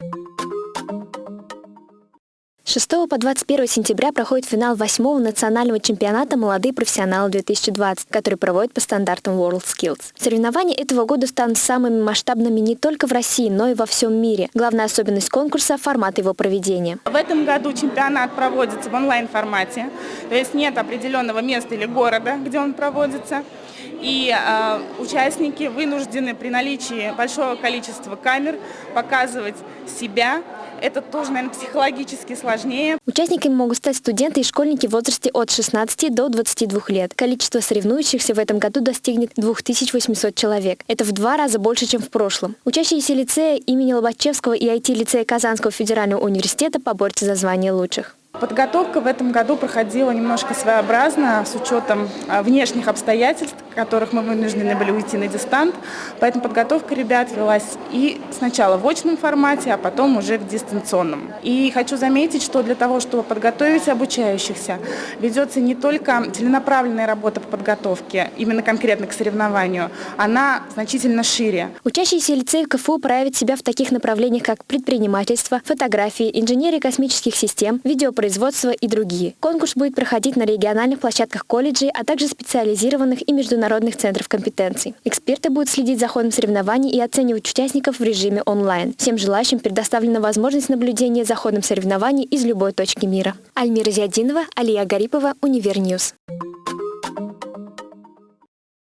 С 6 по 21 сентября проходит финал 8 национального чемпионата «Молодые профессионалы-2020», который проводит по стандартам WorldSkills. Соревнования этого года станут самыми масштабными не только в России, но и во всем мире. Главная особенность конкурса – формат его проведения. В этом году чемпионат проводится в онлайн-формате, то есть нет определенного места или города, где он проводится. И э, участники вынуждены при наличии большого количества камер показывать себя. Это тоже, наверное, психологически сложнее. Участниками могут стать студенты и школьники в возрасте от 16 до 22 лет. Количество соревнующихся в этом году достигнет 2800 человек. Это в два раза больше, чем в прошлом. Учащиеся лицея имени Лобачевского и IT-лицея Казанского федерального университета поборются за звание лучших. Подготовка в этом году проходила немножко своеобразно, с учетом а, внешних обстоятельств, которых мы вынуждены были уйти на дистант. Поэтому подготовка ребят велась и сначала в очном формате, а потом уже в дистанционном. И хочу заметить, что для того, чтобы подготовить обучающихся, ведется не только целенаправленная работа по подготовке, именно конкретно к соревнованию, она значительно шире. Учащиеся лицея КФУ проявят себя в таких направлениях, как предпринимательство, фотографии, инженерия космических систем, видеопроизводство, производства и другие. Конкурс будет проходить на региональных площадках колледжей, а также специализированных и международных центров компетенций. Эксперты будут следить за ходом соревнований и оценивать участников в режиме онлайн. Всем желающим предоставлена возможность наблюдения за ходом соревнований из любой точки мира. Альмира Зиадинова, Алия Гарипова, Универньюз.